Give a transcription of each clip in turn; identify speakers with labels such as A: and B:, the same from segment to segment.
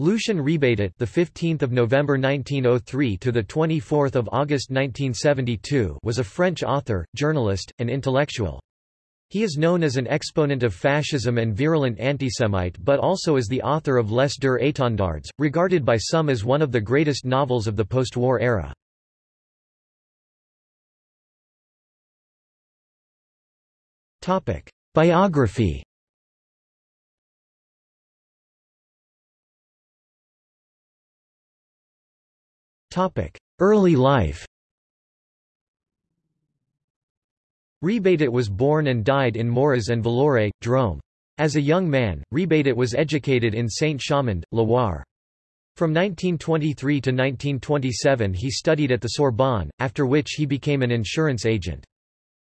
A: Lucien Rebatet, the 15th of November 1903 to the 24th of August 1972, was a French author, journalist, and intellectual. He is known as an exponent of fascism and virulent antisemite but also as the author of Les Deux Étendards, regarded by some as one of the greatest novels of the post-war era. Biography Early life Rebatet was born and died in Moras-en-Valloire, Drôme. As a young man, Rebatet was educated in Saint-Chamond, Loire. From 1923 to 1927 he studied at the Sorbonne, after which he became an insurance agent.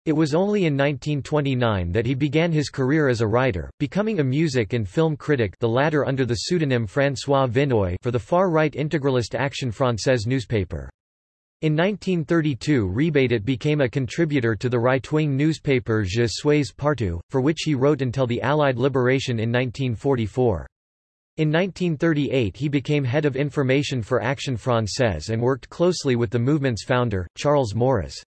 A: It was only in 1929 that he began his career as a writer, becoming a music and film critic the latter under the pseudonym François Vinneuil for the far-right integralist Action Française newspaper. In 1932 Rebatet became a contributor to the right-wing newspaper Je suis partout, for which he wrote until the Allied liberation in 1944. In 1938 he became head of information for Action Française and worked closely with the movement's founder, Charles Maurras.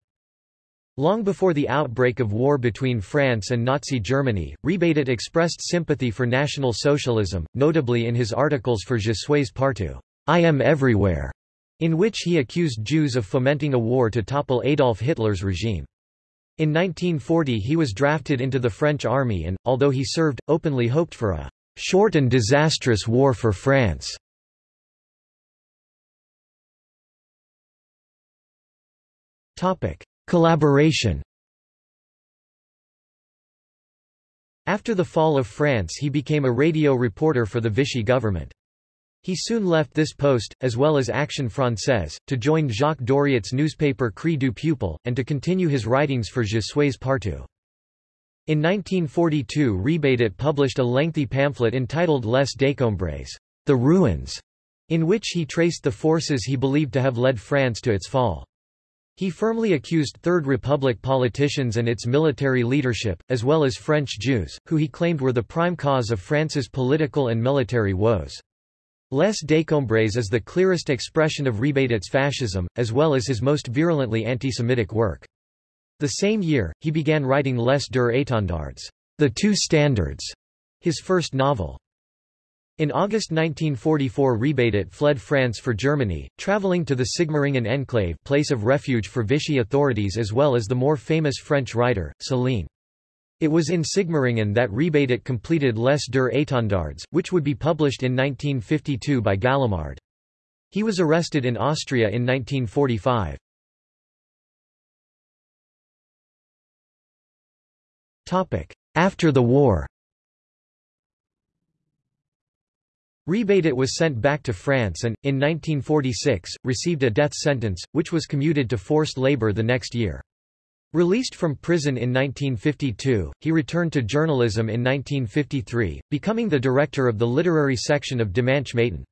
A: Long before the outbreak of war between France and Nazi Germany, Rebatet expressed sympathy for National Socialism, notably in his articles for Je suis partout, I am everywhere, in which he accused Jews of fomenting a war to topple Adolf Hitler's regime. In 1940 he was drafted into the French army and, although he served, openly hoped for a short and disastrous war for France. Topic. Collaboration After the fall of France he became a radio reporter for the Vichy government. He soon left this post, as well as Action Française, to join Jacques Doriot's newspaper Cri du Peuple, and to continue his writings for Je suis partout. In 1942 Rebatet published a lengthy pamphlet entitled Les Décombres, The Ruins, in which he traced the forces he believed to have led France to its fall. He firmly accused Third Republic politicians and its military leadership, as well as French Jews, who he claimed were the prime cause of France's political and military woes. Les Décombres is the clearest expression of Rebatet's fascism, as well as his most virulently anti-Semitic work. The same year, he began writing Les Deux Étendards, The Two Standards, his first novel. In August 1944 Rebatet fled France for Germany, travelling to the Sigmaringen enclave place of refuge for Vichy authorities as well as the more famous French writer, Céline. It was in Sigmaringen that Rebatet completed Les Deux Étendards, which would be published in 1952 by Gallimard. He was arrested in Austria in 1945. After the war Rebatet was sent back to France and, in 1946, received a death sentence, which was commuted to forced labor the next year. Released from prison in 1952, he returned to journalism in 1953, becoming the director of the literary section of Dimanche Matin.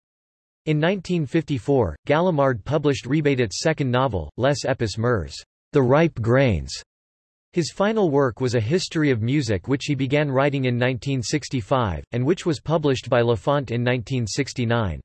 A: In 1954, Gallimard published Rebatet's second novel, Les Epis Mûrs, The Ripe Grains, his final work was a history of music which he began writing in 1965, and which was published by Laffont in 1969.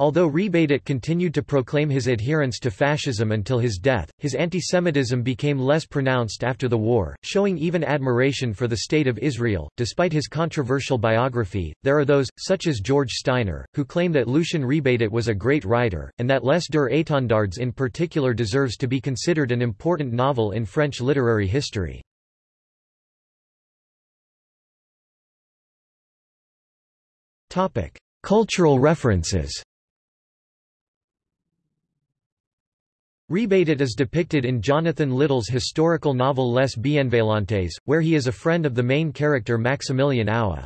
A: Although Rebatet continued to proclaim his adherence to fascism until his death, his antisemitism became less pronounced after the war, showing even admiration for the State of Israel. Despite his controversial biography, there are those, such as George Steiner, who claim that Lucien Rebatet was a great writer, and that Les Deux Étendards in particular deserves to be considered an important novel in French literary history. Cultural references Rebatet is depicted in Jonathan Littell's historical novel Les Bienveillantes, where he is a friend of the main character Maximilian Aue.